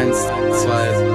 Eins, zwei,